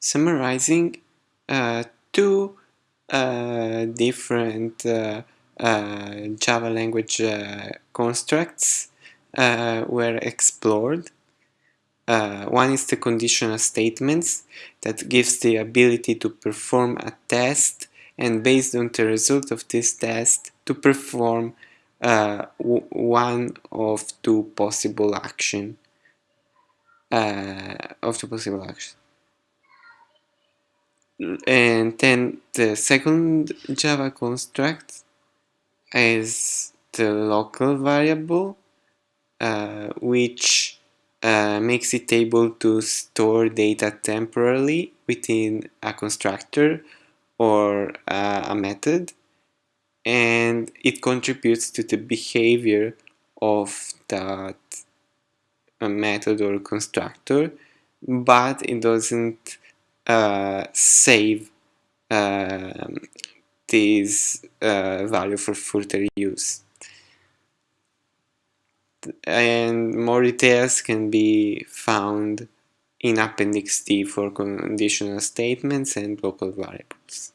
summarizing uh, two uh, different uh, uh Java language uh, constructs uh, were explored. one is the conditional statements that gives the ability to perform a test and based on the result of this test to perform one of two possible action of two possible actions and then the second Java construct is the local variable uh, which uh, makes it able to store data temporarily within a constructor or uh, a method and it contributes to the behavior of that uh, method or constructor but it doesn't save um, this uh, value for further use. And more details can be found in Appendix D for conditional statements and local variables.